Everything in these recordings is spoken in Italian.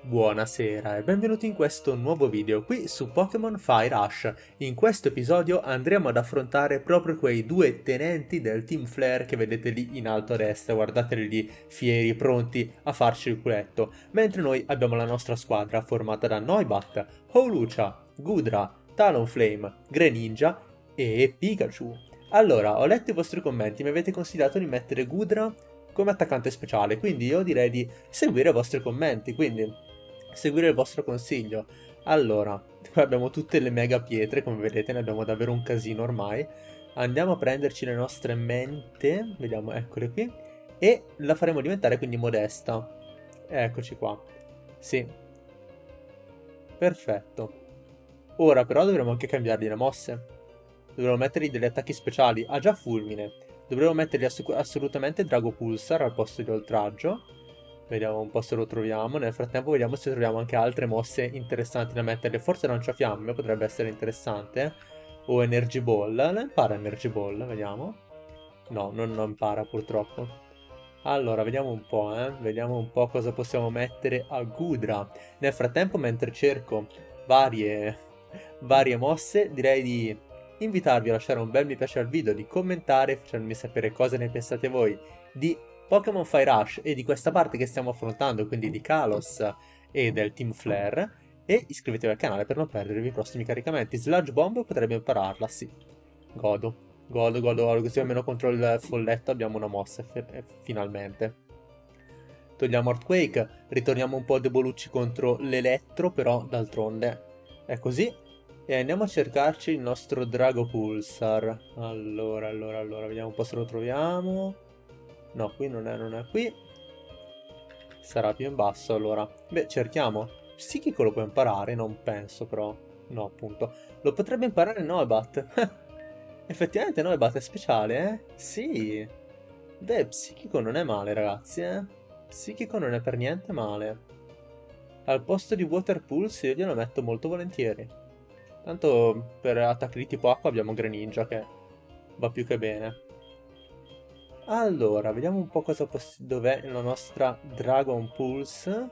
Buonasera e benvenuti in questo nuovo video qui su Pokémon Fire Rush. In questo episodio andremo ad affrontare proprio quei due tenenti del Team Flare che vedete lì in alto a destra, guardateli lì fieri, pronti a farci il culetto, mentre noi abbiamo la nostra squadra formata da Noibat, Howlucha, Gudra, Talonflame, Greninja e Pikachu. Allora, ho letto i vostri commenti, mi avete consigliato di mettere Gudra come attaccante speciale, quindi io direi di seguire i vostri commenti, quindi seguire il vostro consiglio. Allora, qua abbiamo tutte le mega pietre, come vedete, ne abbiamo davvero un casino ormai. Andiamo a prenderci le nostre mente, vediamo, eccole qui, e la faremo diventare quindi modesta. Eccoci qua. Sì. Perfetto. Ora però dovremo anche cambiargli le mosse. Dovremo mettergli degli attacchi speciali. Ha già fulmine. Dovremo mettergli assolutamente Drago Pulsar al posto di oltraggio. Vediamo un po' se lo troviamo. Nel frattempo vediamo se troviamo anche altre mosse interessanti da mettere. Forse lanciafiamme potrebbe essere interessante. O Energy Ball. La impara Energy Ball, vediamo. No, non lo impara purtroppo. Allora, vediamo un po', eh. Vediamo un po' cosa possiamo mettere a Gudra. Nel frattempo, mentre cerco varie, varie mosse, direi di invitarvi a lasciare un bel mi piace al video, di commentare, facendomi sapere cosa ne pensate voi, di Pokémon Fire Rush e di questa parte che stiamo affrontando, quindi di Kalos e del Team Flare, e iscrivetevi al canale per non perdervi i prossimi caricamenti. Sludge Bomb potrebbe impararla, sì. Godo. Godo, godo, godo, così almeno contro il folletto abbiamo una mossa, finalmente. Togliamo Earthquake, ritorniamo un po' debolucci contro l'elettro, però d'altronde è così. E andiamo a cercarci il nostro Drago Pulsar. Allora, allora, allora, vediamo un po' se lo troviamo. No, qui non è, non è qui. Sarà più in basso allora. Beh, cerchiamo. Psichico lo può imparare, non penso però. No, appunto. Lo potrebbe imparare Noibat. Effettivamente Noibat è speciale, eh? Sì. Beh, psichico non è male, ragazzi, eh? Psichico non è per niente male. Al posto di Water Pulse io glielo metto molto volentieri. Tanto per attacchi di tipo acqua abbiamo Greninja che va più che bene. Allora, vediamo un po' cosa dov'è la nostra Dragon Pulse.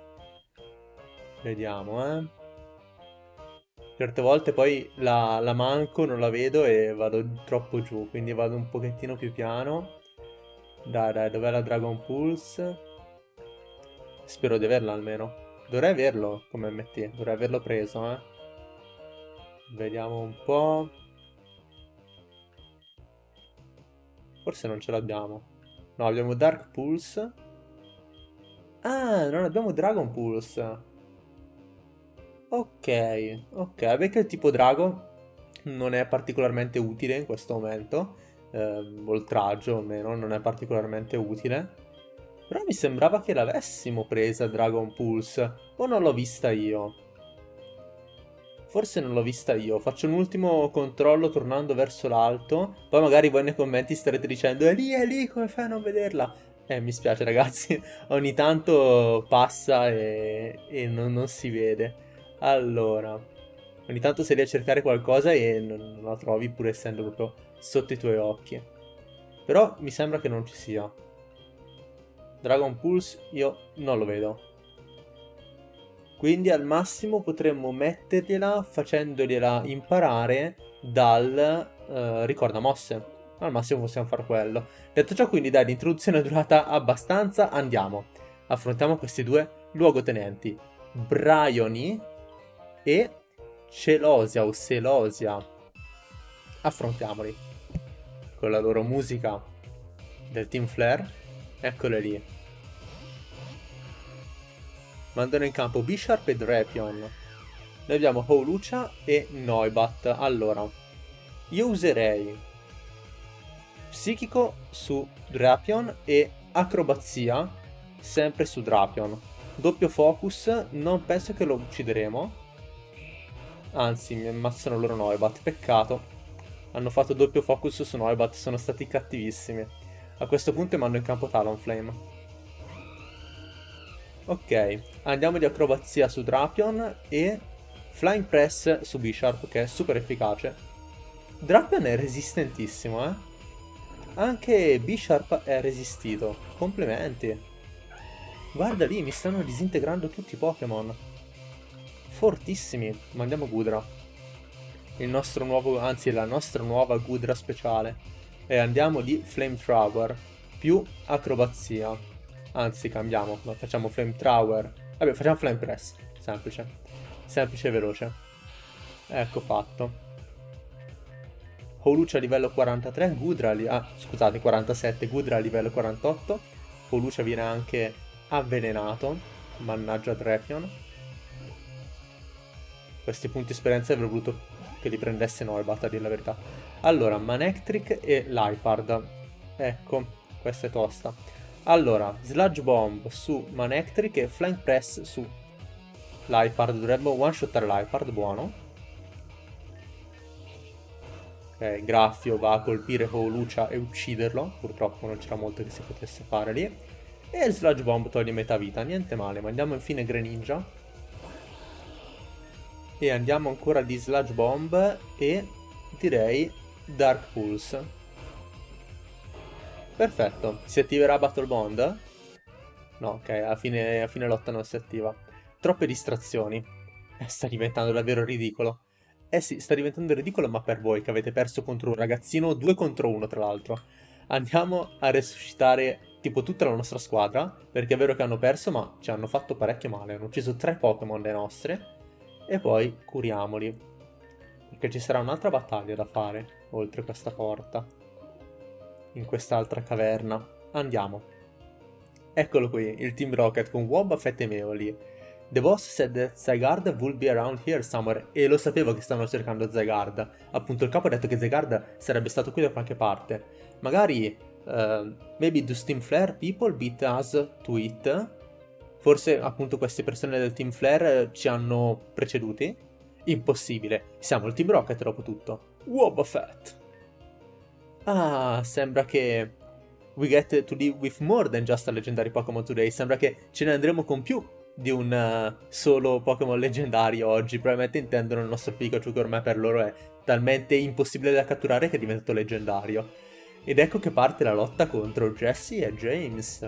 Vediamo, eh. Certe volte poi la, la, manco, non la vedo e vado troppo giù, quindi vado un pochettino più piano. Dai, dai, dov'è la Dragon Pulse? Spero di averla almeno. Dovrei averlo come MT, dovrei averlo preso, eh. Vediamo un po'. Forse non ce l'abbiamo. No, abbiamo Dark Pulse. Ah, non abbiamo Dragon Pulse. Ok, ok, perché il tipo drago non è particolarmente utile in questo momento. Eh, oltraggio almeno, non è particolarmente utile. Però mi sembrava che l'avessimo presa Dragon Pulse. O non l'ho vista io? Forse non l'ho vista io. Faccio un ultimo controllo tornando verso l'alto. Poi magari voi nei commenti starete dicendo è lì, è lì, come fai a non vederla? Eh, mi spiace ragazzi. Ogni tanto passa e, e non, non, si vede. Allora. Ogni tanto sei lì a cercare qualcosa e non, non la trovi pur essendo proprio sotto i tuoi occhi. Però mi sembra che non ci sia. Dragon Pulse io non lo vedo. Quindi al massimo potremmo mettergliela facendogliela imparare dal uh, ricorda mosse. Al massimo possiamo fare quello. Detto ciò quindi dai, l'introduzione è durata abbastanza, andiamo. Affrontiamo questi due luogotenenti. Bryony e Celosia o Celosia. Affrontiamoli. Con la loro musica del Team Flare. Eccole lì mandano in campo Bisharp e Drapion. Noi abbiamo Howlucha e Noibat. Allora, io userei Psichico su Drapion e Acrobazia sempre su Drapion. Doppio focus, non penso che lo uccideremo. Anzi, mi ammazzano loro Noibat, peccato. Hanno fatto doppio focus su Noibat, sono stati cattivissimi. A questo punto mando in campo Talonflame. Ok, andiamo di acrobazia su Drapion e Flying Press su Bisharp che è super efficace. Drapion è resistentissimo, eh? Anche Bisharp è resistito. Complimenti. Guarda lì, mi stanno disintegrando tutti i Pokémon. Fortissimi. Mandiamo Gudra. Il nostro nuovo, anzi la nostra nuova Gudra speciale. E andiamo di Flamethrower più acrobazia. Anzi, cambiamo, ma facciamo Flamethrower. Vabbè, facciamo Flame Press. Semplice. Semplice e veloce. Ecco fatto. Holucia a livello 43, Gudra, ah, scusate, 47, Gudra a livello 48. Holucia viene anche avvelenato. Mannaggia Drapion. Questi punti esperienza avrei voluto che li prendesse Noibat, a dire la verità. Allora, Manectric e Lipard. Ecco, questa è tosta. Allora, Sludge Bomb su Manectric e Flank Press su Lipard. Dovrebbe one-shottare Lipard, buono. Ok, Graffio va a colpire Holucia e ucciderlo. Purtroppo non c'era molto che si potesse fare lì. E il Sludge Bomb toglie metà vita, niente male. Ma andiamo infine Greninja. E andiamo ancora di Sludge Bomb e direi Dark Pulse. Perfetto. Si attiverà Battle Bond? No, ok, a fine, a fine lotta non si attiva. Troppe distrazioni. Eh, sta diventando davvero ridicolo. Eh sì, sta diventando ridicolo ma per voi che avete perso contro un ragazzino, due contro uno tra l'altro. Andiamo a resuscitare tipo tutta la nostra squadra, perché è vero che hanno perso ma ci hanno fatto parecchio male, hanno ucciso tre Pokémon le nostre, e poi curiamoli. Perché ci sarà un'altra battaglia da fare, oltre questa porta, in quest'altra caverna. Andiamo. Eccolo qui, il Team Rocket con Wobbuffet e Meoli. The boss said that Zygarde would be around here somewhere e lo sapevo che stavano cercando Zygarde. Appunto il capo ha detto che Zygarde sarebbe stato qui da qualche parte. Magari, uh, maybe do Steam Flare people beat us to it? Forse appunto queste persone del Team Flare ci hanno preceduti? Impossibile, siamo il Team Rocket dopo tutto. Wobbuffet! Ah, sembra che we get to live with more than just a legendary Pokémon today. Sembra che ce ne andremo con più di un uh, solo Pokémon leggendario oggi. Probabilmente intendono il nostro Pikachu che ormai per loro è talmente impossibile da catturare che è diventato leggendario. Ed ecco che parte la lotta contro Jesse e James.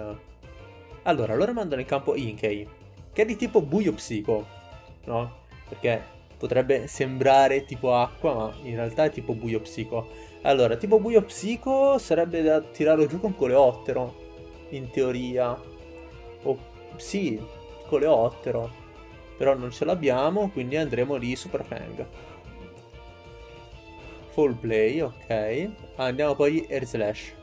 Allora, loro mandano in campo Inkei, che è di tipo buio psico, no? Perché potrebbe sembrare tipo acqua, ma in realtà è tipo buio psico. Allora, tipo buio psico sarebbe da tirarlo giù con coleottero, in teoria. O sì, coleottero. Però non ce l'abbiamo, quindi andremo lì Super Fang. Full play, ok. Andiamo poi Air Slash.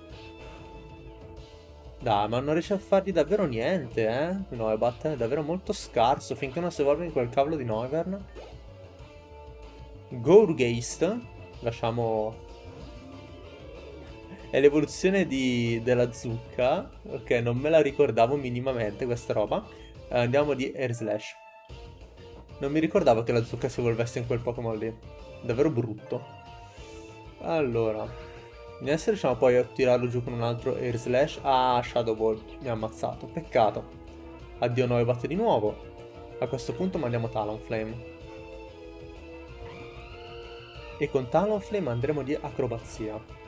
Dai, ma non riesce a fargli davvero niente, eh? Noibat è davvero molto scarso finché non si evolve in quel cavolo di Noivern. Gourgeist. Lasciamo... È l'evoluzione della zucca. Ok, non me la ricordavo minimamente questa roba. Eh, andiamo di Air Slash. Non mi ricordavo che la zucca si evolvesse in quel Pokémon lì. Davvero brutto. Allora. Adesso riusciamo poi a tirarlo giù con un altro Air Slash. Ah, Shadow Ball. Mi ha ammazzato. Peccato. Addio Noibat di nuovo. A questo punto mandiamo Talonflame. E con Talonflame andremo di acrobazia.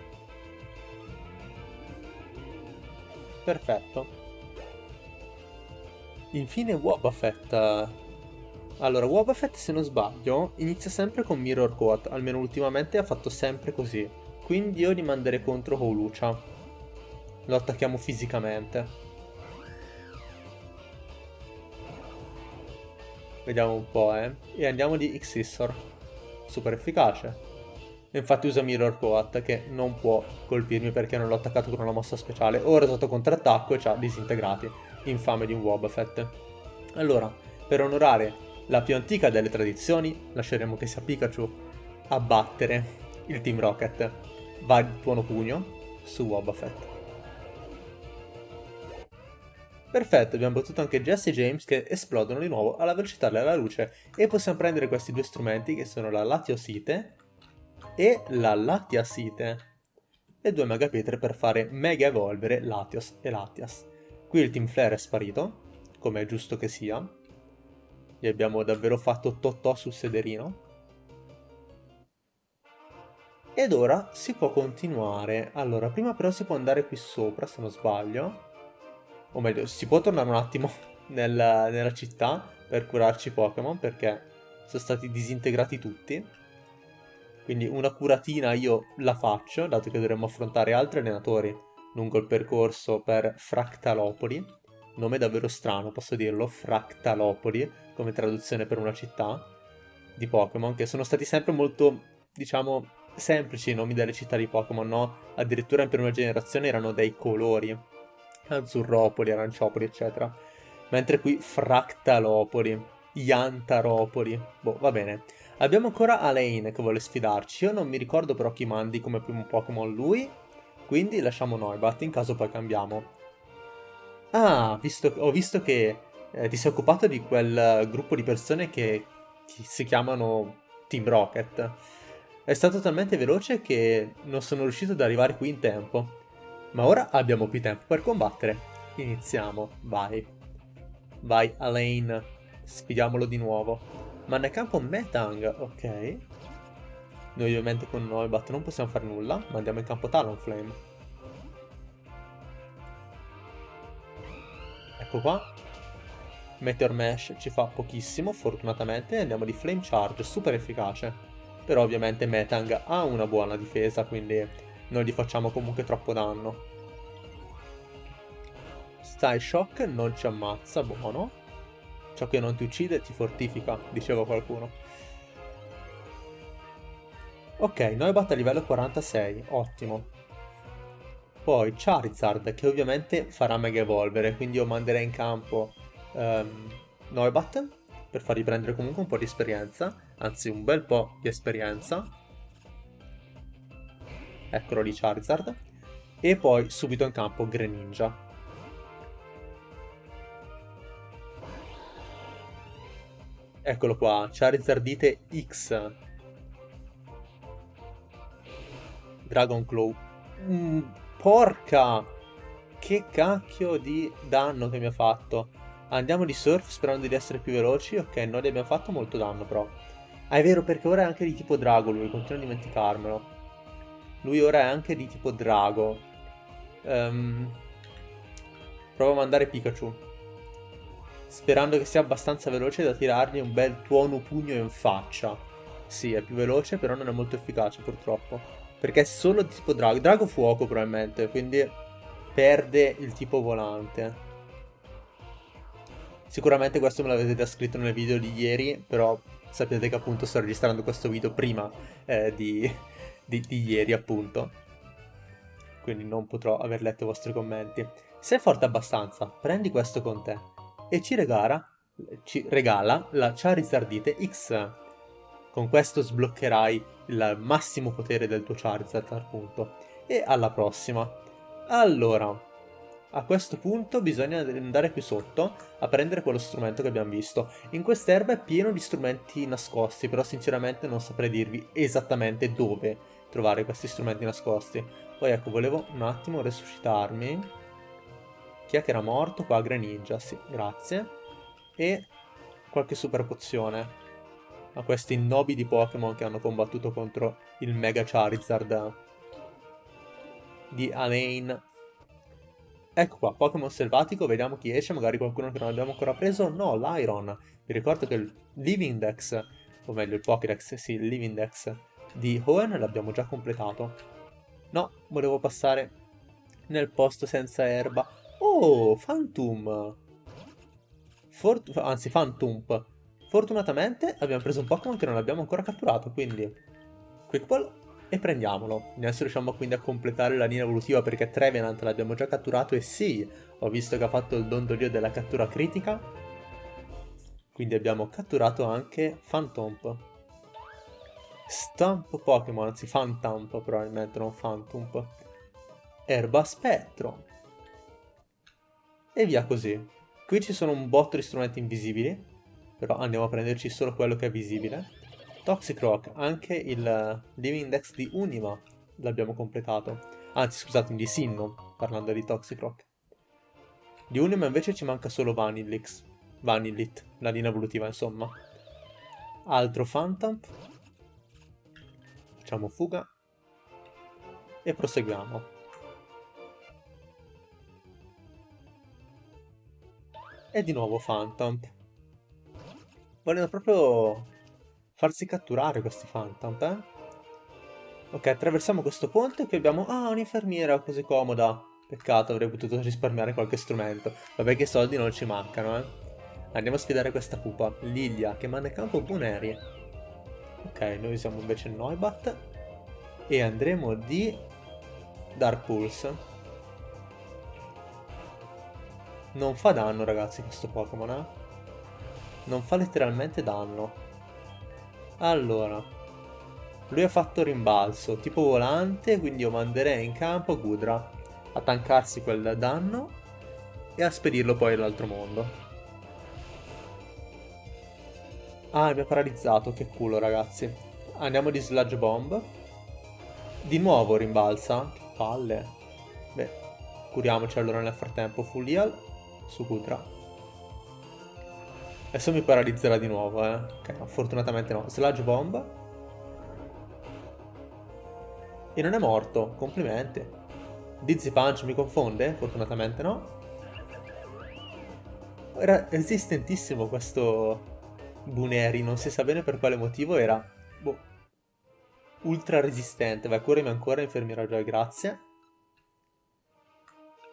Perfetto. Infine Wobbuffet. Allora, Wobbuffet, se non sbaglio, inizia sempre con Mirror Coat, almeno ultimamente ha fatto sempre così. Quindi io li manderei contro Holucia. Lo attacchiamo fisicamente. Vediamo un po', eh. E andiamo di Xissor. Super efficace. Infatti usa Mirror Coat che non può colpirmi perché non l'ho attaccato con una mossa speciale. Ora è stato contrattacco e ci ha disintegrati infame di un Wobbuffet. Allora, per onorare la più antica delle tradizioni, lasceremo che sia Pikachu a battere il Team Rocket. Va il buono pugno su Wobbuffet. Perfetto, abbiamo battuto anche Jesse e James che esplodono di nuovo alla velocità della luce e possiamo prendere questi due strumenti che sono la Latiosite e la Latiasite e due Megapietre per fare mega evolvere Latios e Latias. Qui il Team Flare è sparito, come è giusto che sia. Gli abbiamo davvero fatto totò sul sederino. Ed ora si può continuare. Allora, prima però si può andare qui sopra, se non sbaglio. o meglio, si può tornare un attimo nel, nella città per curarci Pokémon perché sono stati disintegrati tutti. Quindi una curatina io la faccio, dato che dovremmo affrontare altri allenatori lungo il percorso per Fractalopoli. Nome davvero strano, posso dirlo, Fractalopoli, come traduzione per una città di Pokémon, che sono stati sempre molto, diciamo, semplici i nomi delle città di Pokémon, no? Addirittura in prima generazione erano dei colori, Azzurropoli, Aranciopoli, eccetera. Mentre qui Fractalopoli, Yantaropoli, boh, va bene. Abbiamo ancora Alain che vuole sfidarci, io non mi ricordo però chi mandi come primo Pokémon lui, quindi lasciamo Noibat in caso poi cambiamo. Ah, visto, ho visto che eh, ti sei occupato di quel gruppo di persone che, che si chiamano Team Rocket. È stato talmente veloce che non sono riuscito ad arrivare qui in tempo. Ma ora abbiamo più tempo per combattere. Iniziamo, vai. Vai, Alain. Sfidiamolo di nuovo. Ma nel campo Metang, ok. Noi ovviamente con Noibat non possiamo fare nulla, ma andiamo in campo Talonflame. Ecco qua. Meteor Mesh ci fa pochissimo, fortunatamente, andiamo di Flame Charge, super efficace però ovviamente Metang ha una buona difesa, quindi non gli facciamo comunque troppo danno. Style Shock non ci ammazza, buono. Ciò che non ti uccide ti fortifica, diceva qualcuno. Ok, Noibat a livello 46, ottimo. Poi Charizard, che ovviamente farà Mega Evolvere, quindi io manderei in campo um, Noibat per fargli prendere comunque un po' di esperienza, anzi un bel po' di esperienza. Eccolo lì Charizard. E poi subito in campo Greninja. Eccolo qua, Charizardite X. Dragon Claw. Mm, porca! Che cacchio di danno che mi ha fatto. Andiamo di surf sperando di essere più veloci. Ok, noi gli abbiamo fatto molto danno però. Ah, è vero, perché ora è anche di tipo drago lui, continuo a dimenticarmelo. Lui ora è anche di tipo drago. Um, provo a mandare Pikachu. Sperando che sia abbastanza veloce da tirargli un bel tuono pugno in faccia. Sì, è più veloce, però non è molto efficace purtroppo. Perché è solo tipo drago. Drago fuoco probabilmente, quindi perde il tipo volante. Sicuramente questo me l'avete già scritto nel video di ieri, però sapete che appunto sto registrando questo video prima eh, di, di, di ieri appunto. Quindi non potrò aver letto i vostri commenti. Se è forte abbastanza, prendi questo con te e ci regala, ci regala la Charizardite X. Con questo sbloccherai il massimo potere del tuo Charizard appunto. E alla prossima. Allora, a questo punto bisogna andare qui sotto a prendere quello strumento che abbiamo visto. In quest'erba è pieno di strumenti nascosti, però sinceramente non saprei dirvi esattamente dove trovare questi strumenti nascosti. Poi ecco, volevo un attimo resuscitarmi. Chi è che era morto? Qua, Greninja, sì, grazie. E qualche super pozione a questi nobili Pokémon che hanno combattuto contro il Mega Charizard di Alain Ecco qua, Pokémon selvatico, vediamo chi esce, magari qualcuno che non abbiamo ancora preso. No, l'Iron. Vi ricordo che il Living Dex, o meglio il Pokédex, sì, il Living Dex di Hoenn l'abbiamo già completato. No, volevo passare nel posto senza erba. Oh, Phantom! Fort anzi, Phantom. Fortunatamente abbiamo preso un Pokémon che non abbiamo ancora catturato, quindi... Quick Ball e prendiamolo. Adesso riusciamo quindi a completare la linea evolutiva perché Trevenant l'abbiamo già catturato e sì, ho visto che ha fatto il dondolio della cattura critica. Quindi abbiamo catturato anche Phantomp. Stamp Pokémon, anzi Phantomp probabilmente, non Phantomp. Erba Spettro. E via così. Qui ci sono un botto di strumenti invisibili, però andiamo a prenderci solo quello che è visibile. Toxicroak, anche il Living Index di Unima l'abbiamo completato. Anzi, scusate, di Sinnoh, parlando di Toxicroak. Di Unima invece ci manca solo Vanillix. Vanillit, la linea evolutiva insomma. Altro Phantom. Facciamo fuga. E proseguiamo. E di nuovo Phantom. Vogliono proprio farsi catturare questi Phantom, eh? Ok, attraversiamo questo ponte e qui abbiamo... Ah, un'infermiera così comoda. Peccato, avrei potuto risparmiare qualche strumento. Vabbè che soldi non ci mancano, eh. Andiamo a sfidare questa pupa. Lilia, che manda in campo Buneri. Ok, noi usiamo invece Noibat. E andremo di... Dark Pulse. Non fa danno, ragazzi, questo Pokémon, eh. Non fa letteralmente danno. Allora, lui ha fatto rimbalzo, tipo volante, quindi io manderei in campo Gudra a tankarsi quel danno e a spedirlo poi all'altro mondo. Ah, mi ha paralizzato, che culo ragazzi. Andiamo di Sludge Bomb. Di nuovo rimbalza. Che palle. Beh, curiamoci allora nel frattempo. Full heal su Gudra. Adesso mi paralizzerà di nuovo, eh. Ok, no, fortunatamente no. Sludge Bomb. E non è morto, complimenti. Dizzy Punch mi confonde? Fortunatamente no. Era resistentissimo questo Buneri, non si sa bene per quale motivo era boh, ultra resistente. Vai, curami ancora, infermiera Joy, grazie.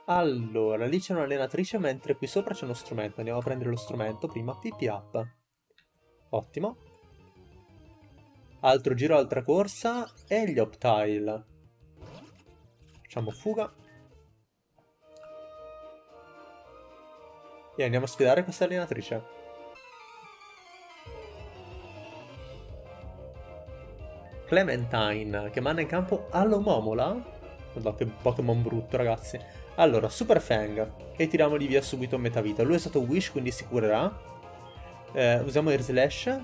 Allora, lì c'è un'allenatrice, mentre qui sopra c'è uno strumento. Andiamo a prendere lo strumento prima. PP up. Ottimo. Altro giro, altra corsa e gli Optile. Facciamo fuga. E andiamo a sfidare questa allenatrice. Clementine, che manda in campo Allomomola. Guarda che Pokémon brutto, ragazzi. Allora, Super Fang. E tiriamogli via subito metà vita. Lui è stato Wish, quindi si curerà. Eh, usiamo Air Slash.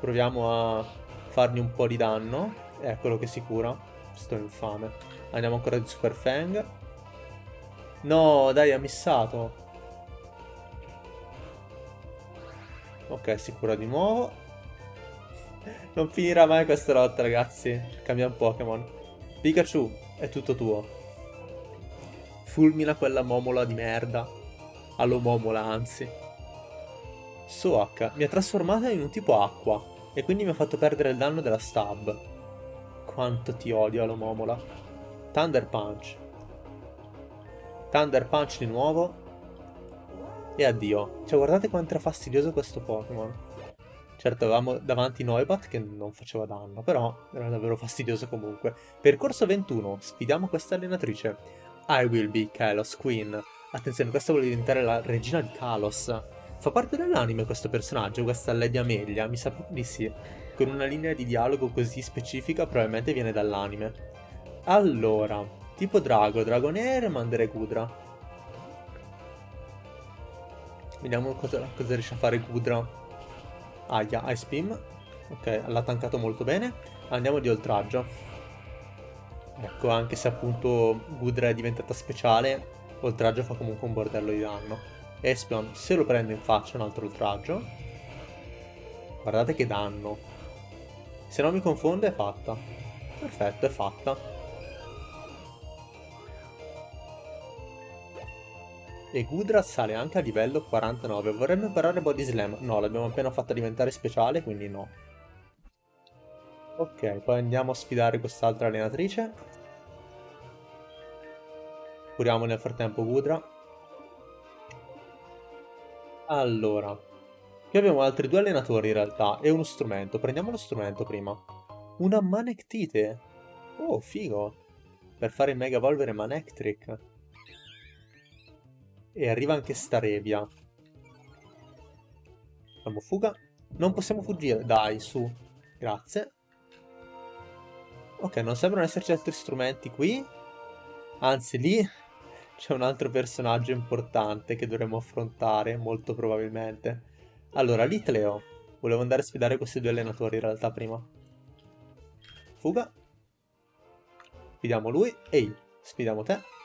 Proviamo a fargli un po' di danno. Eccolo che si cura. Sto infame. Andiamo ancora di Super Fang. No, dai, ha missato. Ok, si cura di nuovo. Non finirà mai questa lotta, ragazzi. Cambiamo Pokémon. Pikachu, è tutto tuo. Fulmina quella momola di merda. Allo momola, anzi. Soak mi ha trasformato in un tipo acqua. E quindi mi ha fatto perdere il danno della stab. Quanto ti odio, Alomomola. Thunder Punch. Thunder Punch di nuovo. E addio. Cioè, guardate quanto era fastidioso questo Pokémon. Certo, avevamo davanti Noibat che non faceva danno, però era davvero fastidioso comunque. Percorso 21, sfidiamo questa allenatrice. I will be Kalos Queen. Attenzione, questa vuole diventare la regina di Kalos. Fa parte dell'anime questo personaggio, questa Lady Amelia? Mi sa di sì. Con una linea di dialogo così specifica probabilmente viene dall'anime. Allora, tipo Drago, Dragonair, Mandere Gudra. Vediamo cosa, cosa riesce a fare Gudra. Aia, Ice Beam. Ok, l'ha tankato molto bene. Andiamo di oltraggio. Ecco, anche se appunto Gudra è diventata speciale, oltraggio fa comunque un bordello di danno. Espion se lo prende in faccia un altro oltraggio. Guardate che danno. Se non mi confonde è fatta. Perfetto, è fatta. E Gudra sale anche a livello 49. Vorremmo imparare Body Slam. No, l'abbiamo appena fatta diventare speciale, quindi no. Ok, poi andiamo a sfidare quest'altra allenatrice. Curiamo nel frattempo Gudra. Allora, qui abbiamo altri due allenatori in realtà e uno strumento. Prendiamo lo strumento prima. Una Manectite. Oh, figo. Per fare Mega Evolvere Manectric. E arriva anche Starebia. Facciamo fuga. Non possiamo fuggire. Dai, su. Grazie. Ok, non sembrano esserci altri strumenti qui. Anzi, lì c'è un altro personaggio importante che dovremmo affrontare, molto probabilmente. Allora, Litleo. Volevo andare a sfidare questi due allenatori in realtà prima. Fuga. Sfidiamo lui. Ehi, sfidiamo te.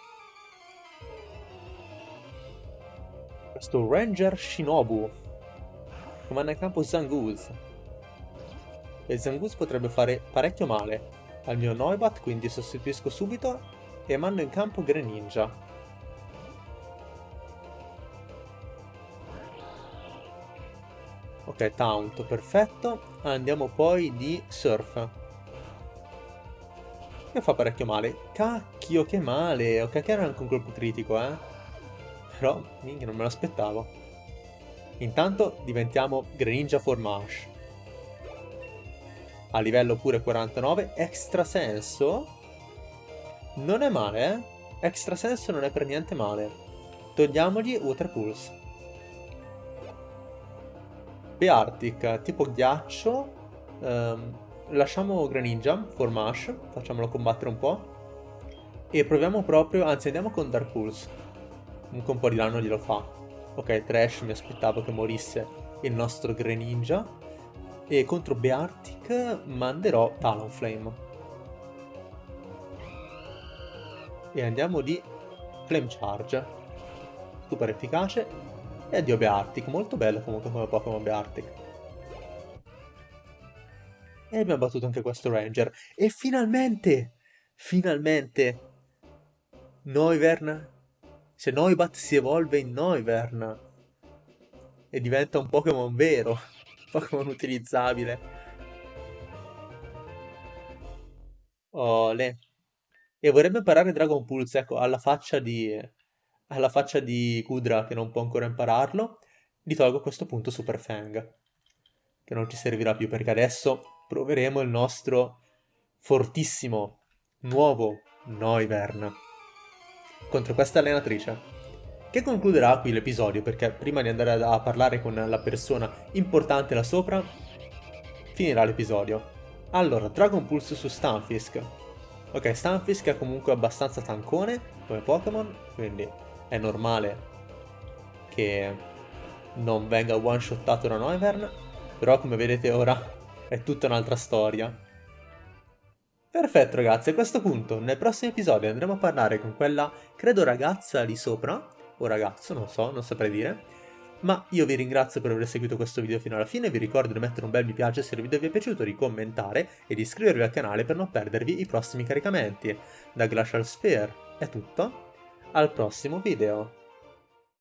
Questo Ranger Shinobu. Comanda in campo Zangoose. E Zangoose potrebbe fare parecchio male al mio Noibat, quindi sostituisco subito e mando in campo Greninja. Ok, Taunt, perfetto. Andiamo poi di Surf. Che fa parecchio male. Cacchio, che male. Ok, che era anche un colpo critico, eh. Però, minchia, non me l'aspettavo. Intanto diventiamo Greninja Formash. A livello pure 49. Extra senso. Non è male, eh. Extra senso non è per niente male. Togliamogli Water Pulse. Beartic, tipo ghiaccio. Um, lasciamo Greninja, Formash, facciamolo combattere un po'. E proviamo proprio, anzi andiamo con Dark Pulse. Comunque un po' di danno glielo fa. Ok, Trash, mi aspettavo che morisse il nostro Greninja. E contro Beartic manderò Talonflame. E andiamo di Flame Charge. Super efficace e addio Beartic, molto bello comunque come Pokémon Beartic. E abbiamo battuto anche questo Ranger. E finalmente, finalmente, Noivern, se Noibat si evolve in Noivern e diventa un Pokémon vero, Pokémon utilizzabile. Ole. E vorrebbe imparare Dragon Pulse, ecco, alla faccia di alla faccia di Kudra che non può ancora impararlo, gli tolgo a questo punto Super Fang, che non ci servirà più perché adesso proveremo il nostro fortissimo, nuovo Noivern contro questa allenatrice. Che concluderà qui l'episodio perché prima di andare a parlare con la persona importante là sopra, finirà l'episodio. Allora, Dragon Pulse su Stunfisk. Ok, Stunfisk è comunque abbastanza tancone come Pokémon, quindi è normale che non venga one-shottato da Noivern, però come vedete ora è tutta un'altra storia. Perfetto ragazzi, a questo punto nel prossimo episodio andremo a parlare con quella, credo ragazza lì sopra, o ragazzo, non so, non saprei dire, ma io vi ringrazio per aver seguito questo video fino alla fine, vi ricordo di mettere un bel mi piace se il video vi è piaciuto, di commentare e di iscrivervi al canale per non perdervi i prossimi caricamenti. Da Glacial Sphere è tutto, al prossimo video.